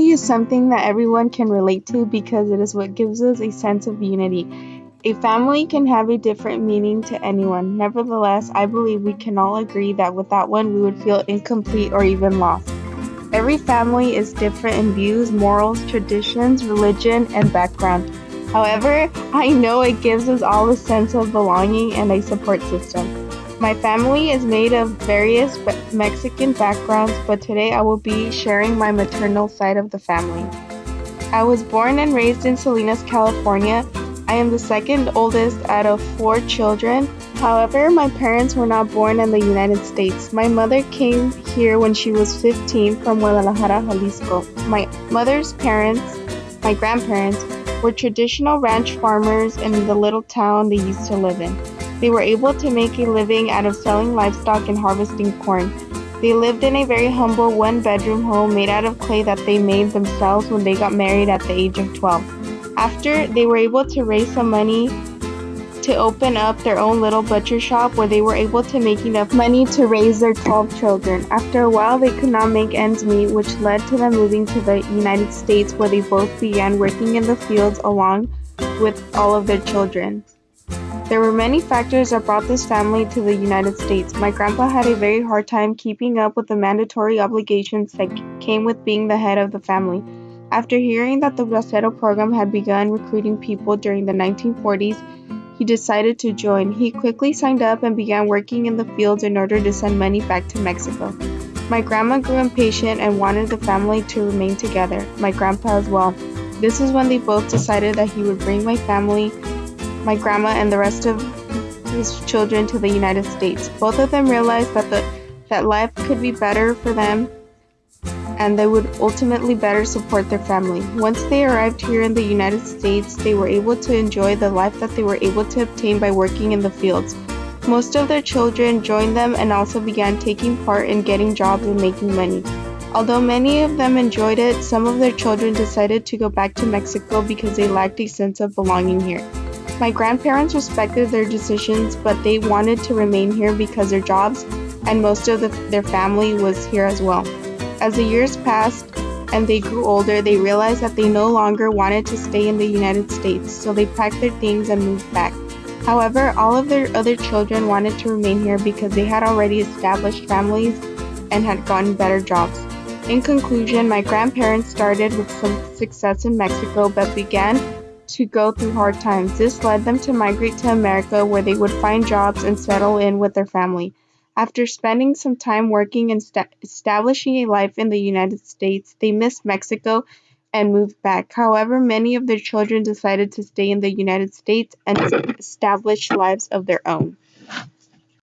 family is something that everyone can relate to because it is what gives us a sense of unity. A family can have a different meaning to anyone. Nevertheless, I believe we can all agree that without one we would feel incomplete or even lost. Every family is different in views, morals, traditions, religion, and background. However, I know it gives us all a sense of belonging and a support system. My family is made of various Mexican backgrounds, but today I will be sharing my maternal side of the family. I was born and raised in Salinas, California. I am the second oldest out of four children. However, my parents were not born in the United States. My mother came here when she was 15 from Guadalajara, Jalisco. My mother's parents, my grandparents, were traditional ranch farmers in the little town they used to live in. They were able to make a living out of selling livestock and harvesting corn. They lived in a very humble one bedroom home made out of clay that they made themselves when they got married at the age of 12. After, they were able to raise some money to open up their own little butcher shop where they were able to make enough money to raise their 12 children. After a while, they could not make ends meet, which led to them moving to the United States where they both began working in the fields along with all of their children. There were many factors that brought this family to the United States. My grandpa had a very hard time keeping up with the mandatory obligations that came with being the head of the family. After hearing that the Bracero program had begun recruiting people during the 1940s, he decided to join. He quickly signed up and began working in the fields in order to send money back to Mexico. My grandma grew impatient and wanted the family to remain together, my grandpa as well. This is when they both decided that he would bring my family my grandma, and the rest of his children to the United States. Both of them realized that the that life could be better for them and they would ultimately better support their family. Once they arrived here in the United States, they were able to enjoy the life that they were able to obtain by working in the fields. Most of their children joined them and also began taking part in getting jobs and making money. Although many of them enjoyed it, some of their children decided to go back to Mexico because they lacked a sense of belonging here. My grandparents respected their decisions, but they wanted to remain here because their jobs and most of the, their family was here as well. As the years passed and they grew older, they realized that they no longer wanted to stay in the United States, so they packed their things and moved back. However, all of their other children wanted to remain here because they had already established families and had gotten better jobs. In conclusion, my grandparents started with some success in Mexico but began to go through hard times. This led them to migrate to America where they would find jobs and settle in with their family. After spending some time working and st- establishing a life in the United States, they missed Mexico and moved back. However, many of their children decided to stay in the United States and establish lives of their own.